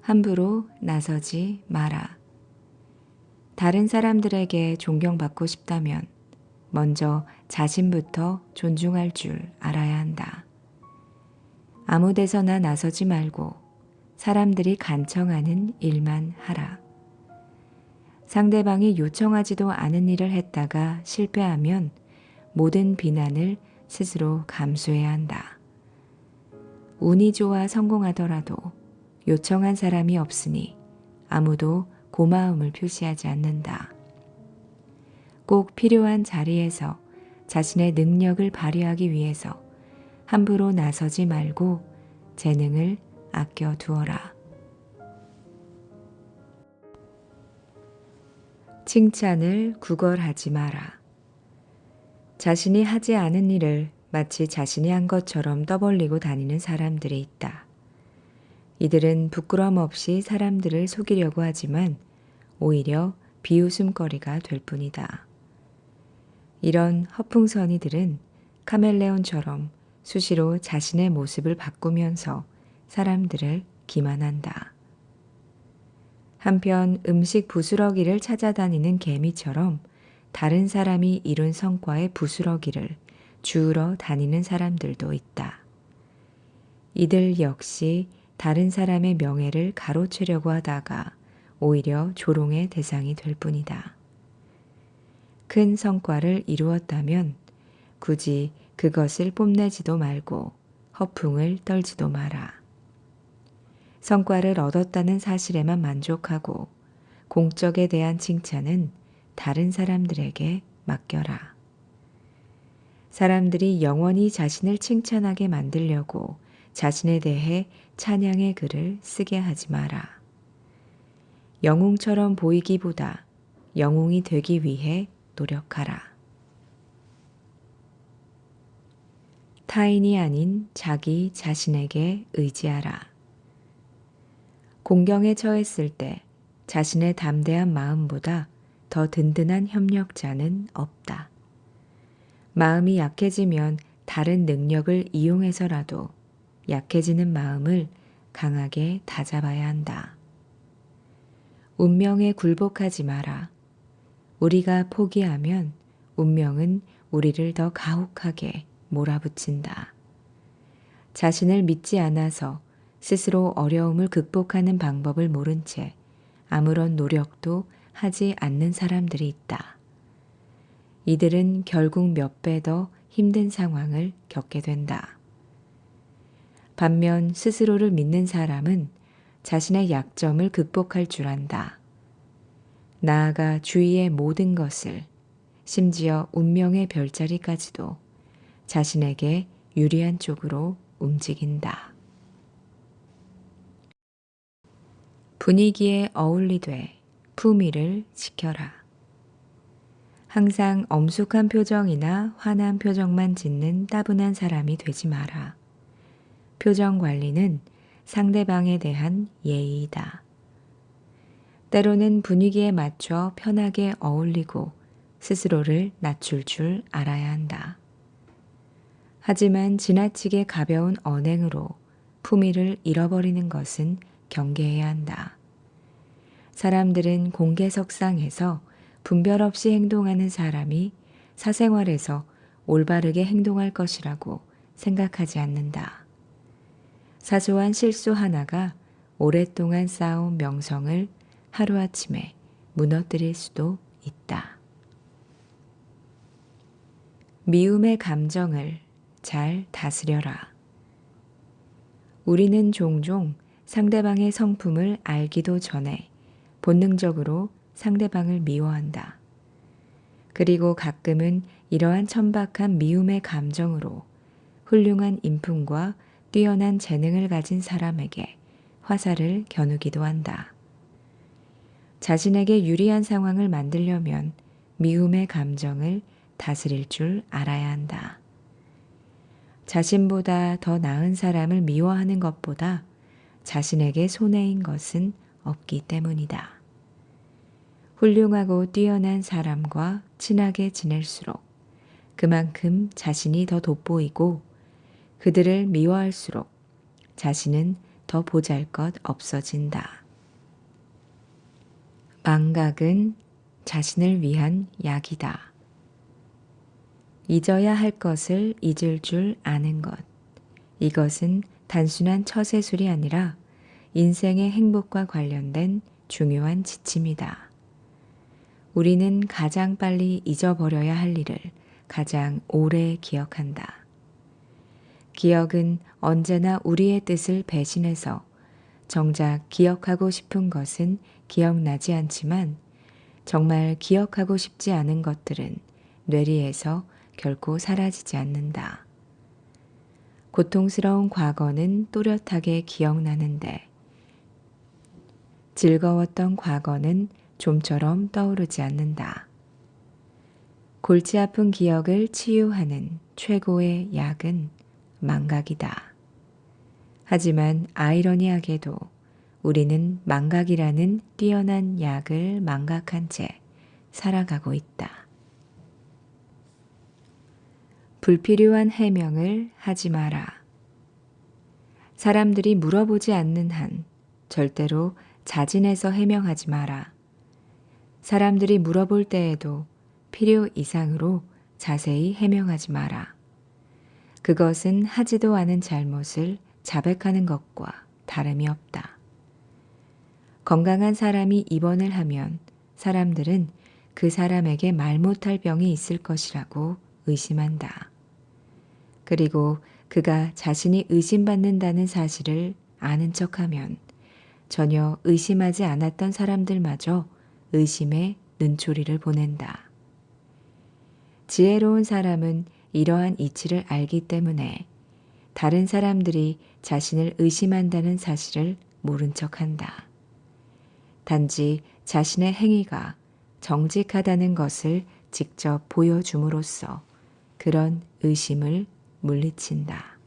함부로 나서지 마라. 다른 사람들에게 존경받고 싶다면 먼저 자신부터 존중할 줄 알아야 한다. 아무 데서나 나서지 말고 사람들이 간청하는 일만 하라. 상대방이 요청하지도 않은 일을 했다가 실패하면 모든 비난을 스스로 감수해야 한다. 운이 좋아 성공하더라도 요청한 사람이 없으니 아무도 고마움을 표시하지 않는다. 꼭 필요한 자리에서 자신의 능력을 발휘하기 위해서 함부로 나서지 말고 재능을 아껴 두어라. 칭찬을 구걸하지 마라. 자신이 하지 않은 일을 마치 자신이 한 것처럼 떠벌리고 다니는 사람들이 있다. 이들은 부끄럼 없이 사람들을 속이려고 하지만 오히려 비웃음거리가 될 뿐이다. 이런 허풍선이들은 카멜레온처럼 수시로 자신의 모습을 바꾸면서 사람들을 기만한다. 한편 음식 부스러기를 찾아다니는 개미처럼 다른 사람이 이룬 성과의 부스러기를 주우러 다니는 사람들도 있다. 이들 역시 다른 사람의 명예를 가로채려고 하다가 오히려 조롱의 대상이 될 뿐이다. 큰 성과를 이루었다면 굳이 그것을 뽐내지도 말고 허풍을 떨지도 마라. 성과를 얻었다는 사실에만 만족하고 공적에 대한 칭찬은 다른 사람들에게 맡겨라. 사람들이 영원히 자신을 칭찬하게 만들려고 자신에 대해 찬양의 글을 쓰게 하지 마라. 영웅처럼 보이기보다 영웅이 되기 위해 노력하라. 타인이 아닌 자기 자신에게 의지하라. 공경에 처했을 때 자신의 담대한 마음보다 더 든든한 협력자는 없다. 마음이 약해지면 다른 능력을 이용해서라도 약해지는 마음을 강하게 다잡아야 한다. 운명에 굴복하지 마라. 우리가 포기하면 운명은 우리를 더 가혹하게 몰아붙인다. 자신을 믿지 않아서 스스로 어려움을 극복하는 방법을 모른 채 아무런 노력도 하지 않는 사람들이 있다. 이들은 결국 몇 배 더 힘든 상황을 겪게 된다. 반면 스스로를 믿는 사람은 자신의 약점을 극복할 줄 안다. 나아가 주위의 모든 것을 심지어 운명의 별자리까지도 자신에게 유리한 쪽으로 움직인다. 분위기에 어울리되 품위를 지켜라. 항상 엄숙한 표정이나 화난 표정만 짓는 따분한 사람이 되지 마라. 표정 관리는 상대방에 대한 예의이다. 때로는 분위기에 맞춰 편하게 어울리고 스스로를 낮출 줄 알아야 한다. 하지만 지나치게 가벼운 언행으로 품위를 잃어버리는 것은 경계해야 한다. 사람들은 공개석상에서 분별 없이 행동하는 사람이 사생활에서 올바르게 행동할 것이라고 생각하지 않는다. 사소한 실수 하나가 오랫동안 쌓아온 명성을 하루아침에 무너뜨릴 수도 있다. 미움의 감정을 잘 다스려라. 우리는 종종 상대방의 성품을 알기도 전에 본능적으로 상대방을 미워한다. 그리고 가끔은 이러한 천박한 미움의 감정으로 훌륭한 인품과 뛰어난 재능을 가진 사람에게 화살을 겨누기도 한다. 자신에게 유리한 상황을 만들려면 미움의 감정을 다스릴 줄 알아야 한다. 자신보다 더 나은 사람을 미워하는 것보다 자신에게 손해인 것은 없기 때문이다. 훌륭하고 뛰어난 사람과 친하게 지낼수록 그만큼 자신이 더 돋보이고 그들을 미워할수록 자신은 더 보잘것 없어진다. 망각은 자신을 위한 약이다. 잊어야 할 것을 잊을 줄 아는 것. 이것은 단순한 처세술이 아니라 인생의 행복과 관련된 중요한 지침이다. 우리는 가장 빨리 잊어버려야 할 일을 가장 오래 기억한다. 기억은 언제나 우리의 뜻을 배신해서 정작 기억하고 싶은 것은 기억나지 않지만 정말 기억하고 싶지 않은 것들은 뇌리에서 결코 사라지지 않는다. 고통스러운 과거는 또렷하게 기억나는데 즐거웠던 과거는 좀처럼 떠오르지 않는다. 골치 아픈 기억을 치유하는 최고의 약은 망각이다. 하지만 아이러니하게도 우리는 망각이라는 뛰어난 약을 망각한 채 살아가고 있다. 불필요한 해명을 하지 마라. 사람들이 물어보지 않는 한 절대로 자진해서 해명하지 마라. 사람들이 물어볼 때에도 필요 이상으로 자세히 해명하지 마라. 그것은 하지도 않은 잘못을 자백하는 것과 다름이 없다. 건강한 사람이 입원을 하면 사람들은 그 사람에게 말 못할 병이 있을 것이라고 의심한다. 그리고 그가 자신이 의심받는다는 사실을 아는 척하면 전혀 의심하지 않았던 사람들마저 의심의 눈초리를 보낸다. 지혜로운 사람은 이러한 이치를 알기 때문에 다른 사람들이 자신을 의심한다는 사실을 모른 척 한다. 단지 자신의 행위가 정직하다는 것을 직접 보여줌으로써 그런 의심을 물리친다.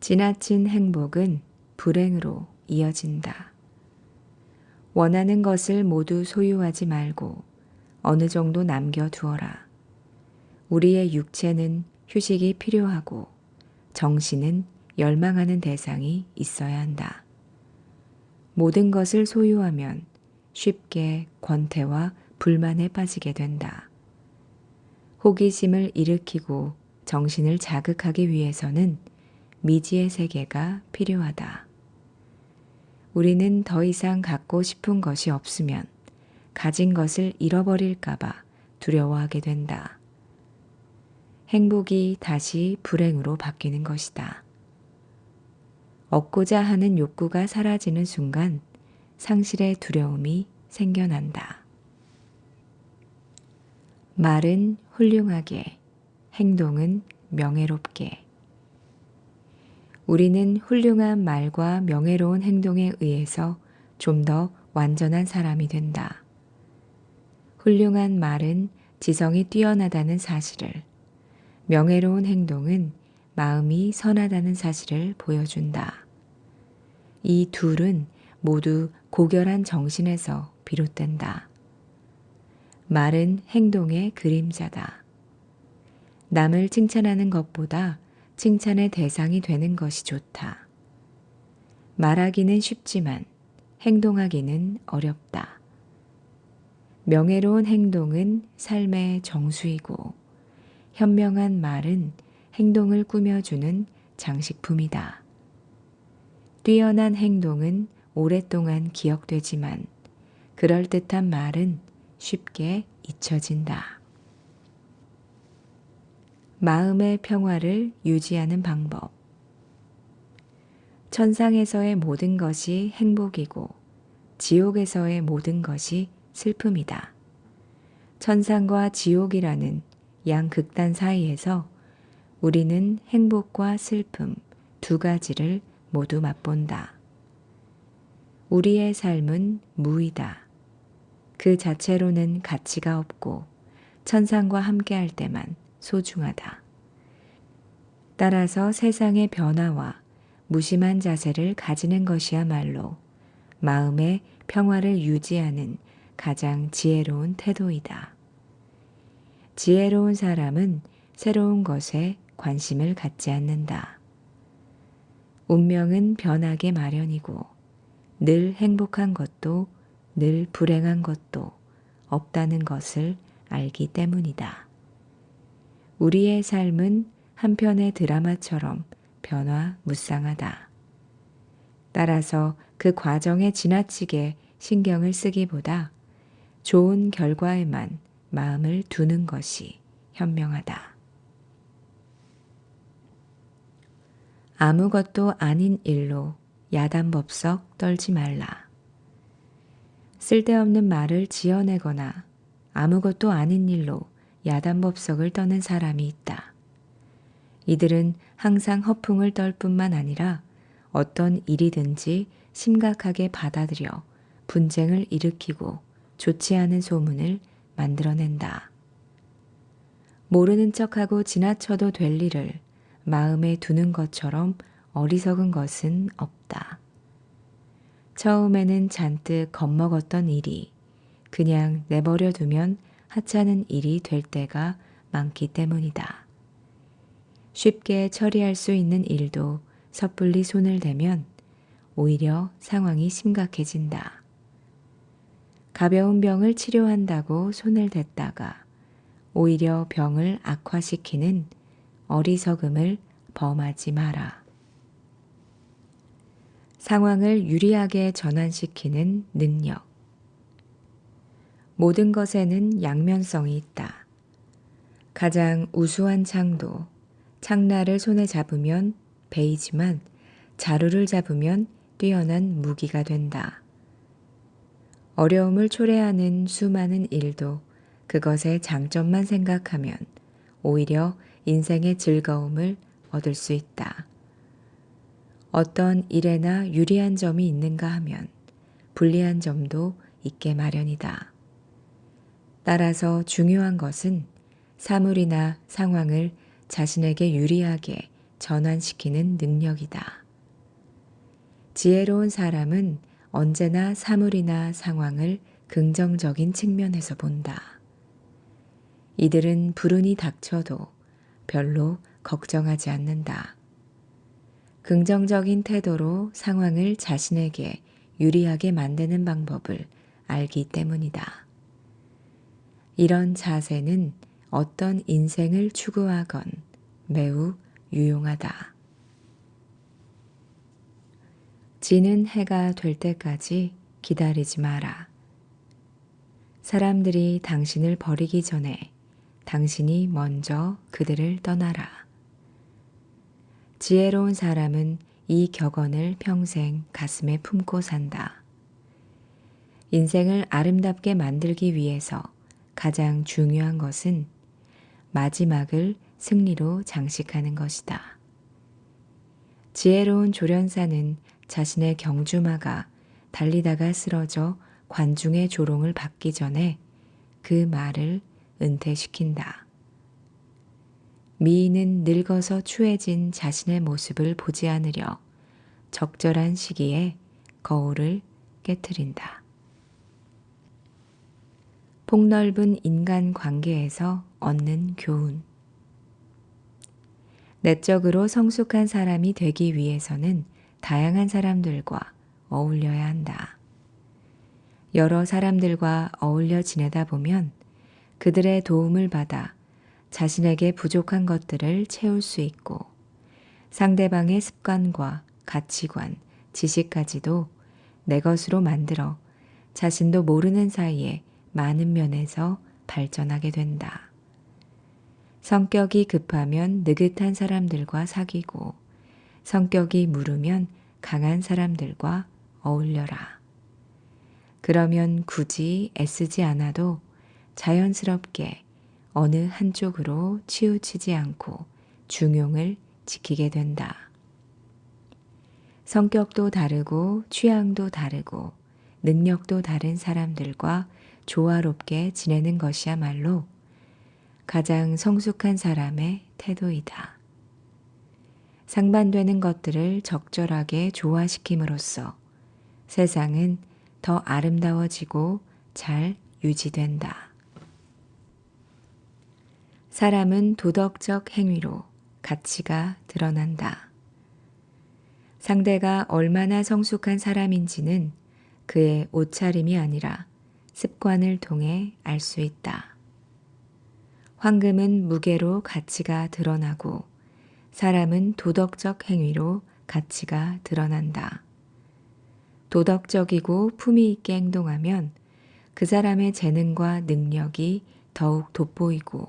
지나친 행복은 불행으로 이어진다. 원하는 것을 모두 소유하지 말고 어느 정도 남겨두어라. 우리의 육체는 휴식이 필요하고 정신은 열망하는 대상이 있어야 한다. 모든 것을 소유하면 쉽게 권태와 불만에 빠지게 된다. 호기심을 일으키고 정신을 자극하기 위해서는 미지의 세계가 필요하다. 우리는 더 이상 갖고 싶은 것이 없으면 가진 것을 잃어버릴까봐 두려워하게 된다. 행복이 다시 불행으로 바뀌는 것이다. 얻고자 하는 욕구가 사라지는 순간 상실의 두려움이 생겨난다. 말은 훌륭하게, 행동은 명예롭게. 우리는 훌륭한 말과 명예로운 행동에 의해서 좀 더 완전한 사람이 된다. 훌륭한 말은 지성이 뛰어나다는 사실을, 명예로운 행동은 마음이 선하다는 사실을 보여준다. 이 둘은 모두 고결한 정신에서 비롯된다. 말은 행동의 그림자다. 남을 칭찬하는 것보다 칭찬의 대상이 되는 것이 좋다. 말하기는 쉽지만 행동하기는 어렵다. 명예로운 행동은 삶의 정수이고 현명한 말은 행동을 꾸며주는 장식품이다. 뛰어난 행동은 오랫동안 기억되지만 그럴듯한 말은 쉽게 잊혀진다. 마음의 평화를 유지하는 방법. 천상에서의 모든 것이 행복이고 지옥에서의 모든 것이 슬픔이다. 천상과 지옥이라는 양 극단 사이에서 우리는 행복과 슬픔 두 가지를 모두 맛본다. 우리의 삶은 무이다. 그 자체로는 가치가 없고 천상과 함께할 때만 소중하다. 따라서 세상의 변화와 무심한 자세를 가지는 것이야말로 마음의 평화를 유지하는 가장 지혜로운 태도이다. 지혜로운 사람은 새로운 것에 관심을 갖지 않는다. 운명은 변하게 마련이고 늘 행복한 것도 늘 불행한 것도 없다는 것을 알기 때문이다. 우리의 삶은 한편의 드라마처럼 변화 무쌍하다. 따라서 그 과정에 지나치게 신경을 쓰기보다 좋은 결과에만 마음을 두는 것이 현명하다. 아무것도 아닌 일로 야단법석 떨지 말라. 쓸데없는 말을 지어내거나 아무것도 아닌 일로 야단법석을 떠는 사람이 있다. 이들은 항상 허풍을 떨 뿐만 아니라 어떤 일이든지 심각하게 받아들여 분쟁을 일으키고 좋지 않은 소문을 만들어낸다. 모르는 척하고 지나쳐도 될 일을 마음에 두는 것처럼 어리석은 것은 없다. 처음에는 잔뜩 겁먹었던 일이 그냥 내버려 두면 하찮은 일이 될 때가 많기 때문이다. 쉽게 처리할 수 있는 일도 섣불리 손을 대면 오히려 상황이 심각해진다. 가벼운 병을 치료한다고 손을 댔다가 오히려 병을 악화시키는 어리석음을 범하지 마라. 상황을 유리하게 전환시키는 능력. 모든 것에는 양면성이 있다. 가장 우수한 창도 창날을 손에 잡으면 베이지만 자루를 잡으면 뛰어난 무기가 된다. 어려움을 초래하는 수많은 일도 그것의 장점만 생각하면 오히려 인생의 즐거움을 얻을 수 있다. 어떤 일에나 유리한 점이 있는가 하면 불리한 점도 있게 마련이다. 따라서 중요한 것은 사물이나 상황을 자신에게 유리하게 전환시키는 능력이다. 지혜로운 사람은 언제나 사물이나 상황을 긍정적인 측면에서 본다. 이들은 불운이 닥쳐도 별로 걱정하지 않는다. 긍정적인 태도로 상황을 자신에게 유리하게 만드는 방법을 알기 때문이다. 이런 자세는 어떤 인생을 추구하건 매우 유용하다. 지는 해가 될 때까지 기다리지 마라. 사람들이 당신을 버리기 전에 당신이 먼저 그들을 떠나라. 지혜로운 사람은 이 격언을 평생 가슴에 품고 산다. 인생을 아름답게 만들기 위해서 가장 중요한 것은 마지막을 승리로 장식하는 것이다. 지혜로운 조련사는 자신의 경주마가 달리다가 쓰러져 관중의 조롱을 받기 전에 그 말을 은퇴시킨다. 미인은 늙어서 추해진 자신의 모습을 보지 않으려 적절한 시기에 거울을 깨뜨린다. 폭넓은 인간 관계에서 얻는 교훈. 내적으로 성숙한 사람이 되기 위해서는 다양한 사람들과 어울려야 한다. 여러 사람들과 어울려 지내다 보면 그들의 도움을 받아 자신에게 부족한 것들을 채울 수 있고 상대방의 습관과 가치관, 지식까지도 내 것으로 만들어 자신도 모르는 사이에 많은 면에서 발전하게 된다. 성격이 급하면 느긋한 사람들과 사귀고 성격이 무르면 강한 사람들과 어울려라. 그러면 굳이 애쓰지 않아도 자연스럽게 어느 한쪽으로 치우치지 않고 중용을 지키게 된다. 성격도 다르고 취향도 다르고 능력도 다른 사람들과 조화롭게 지내는 것이야말로 가장 성숙한 사람의 태도이다. 상반되는 것들을 적절하게 조화시킴으로써 세상은 더 아름다워지고 잘 유지된다. 사람은 도덕적 행위로 가치가 드러난다. 상대가 얼마나 성숙한 사람인지는 그의 옷차림이 아니라 습관을 통해 알 수 있다. 황금은 무게로 가치가 드러나고 사람은 도덕적 행위로 가치가 드러난다. 도덕적이고 품위 있게 행동하면 그 사람의 재능과 능력이 더욱 돋보이고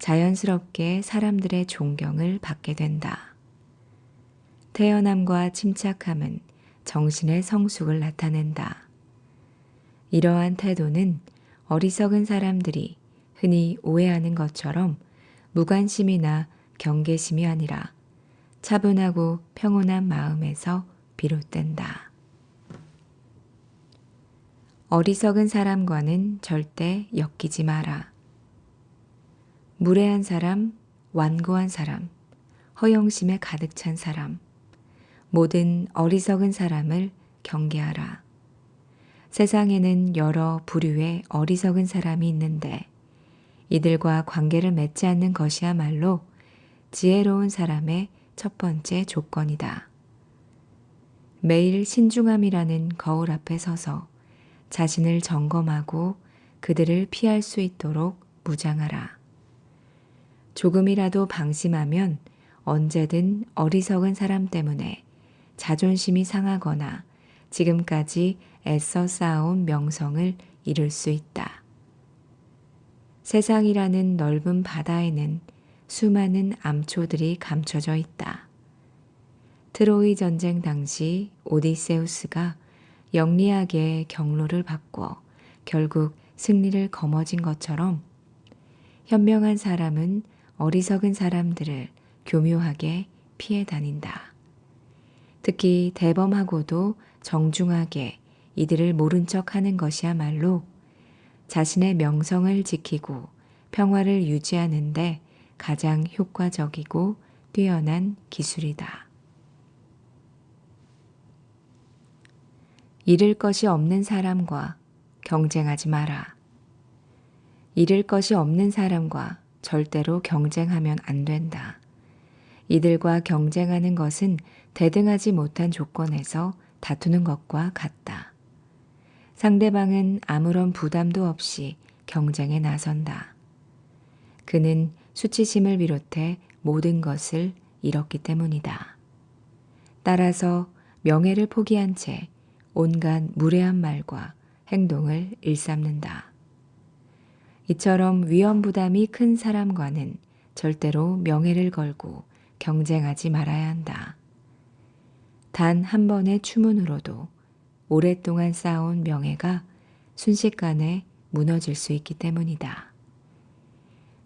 자연스럽게 사람들의 존경을 받게 된다. 태연함과 침착함은 정신의 성숙을 나타낸다. 이러한 태도는 어리석은 사람들이 흔히 오해하는 것처럼 무관심이나 경계심이 아니라 차분하고 평온한 마음에서 비롯된다. 어리석은 사람과는 절대 엮이지 마라. 무례한 사람, 완고한 사람, 허영심에 가득 찬 사람, 모든 어리석은 사람을 경계하라. 세상에는 여러 부류의 어리석은 사람이 있는데 이들과 관계를 맺지 않는 것이야말로 지혜로운 사람의 첫 번째 조건이다. 매일 신중함이라는 거울 앞에 서서 자신을 점검하고 그들을 피할 수 있도록 무장하라. 조금이라도 방심하면 언제든 어리석은 사람 때문에 자존심이 상하거나 지금까지 애써 쌓아온 명성을 잃을 수 있다. 세상이라는 넓은 바다에는 수많은 암초들이 감춰져 있다. 트로이 전쟁 당시 오디세우스가 영리하게 경로를 바꿔 결국 승리를 거머쥔 것처럼 현명한 사람은 어리석은 사람들을 교묘하게 피해 다닌다. 특히 대범하고도 정중하게 이들을 모른 척 하는 것이야말로 자신의 명성을 지키고 평화를 유지하는데 가장 효과적이고 뛰어난 기술이다. 잃을 것이 없는 사람과 경쟁하지 마라. 잃을 것이 없는 사람과 절대로 경쟁하면 안 된다. 이들과 경쟁하는 것은 대등하지 못한 조건에서 다투는 것과 같다. 상대방은 아무런 부담도 없이 경쟁에 나선다. 그는 수치심을 비롯해 모든 것을 잃었기 때문이다. 따라서 명예를 포기한 채 온갖 무례한 말과 행동을 일삼는다. 이처럼 위험 부담이 큰 사람과는 절대로 명예를 걸고 경쟁하지 말아야 한다. 단 한 번의 추문으로도 오랫동안 쌓아온 명예가 순식간에 무너질 수 있기 때문이다.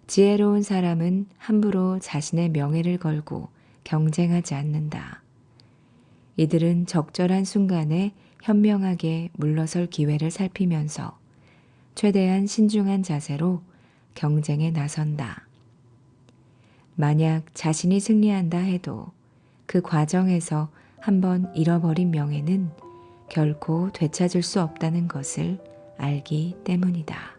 지혜로운 사람은 함부로 자신의 명예를 걸고 경쟁하지 않는다. 이들은 적절한 순간에 현명하게 물러설 기회를 살피면서 최대한 신중한 자세로 경쟁에 나선다. 만약 자신이 승리한다 해도 그 과정에서 한번 잃어버린 명예는 결코 되찾을 수 없다는 것을 알기 때문이다.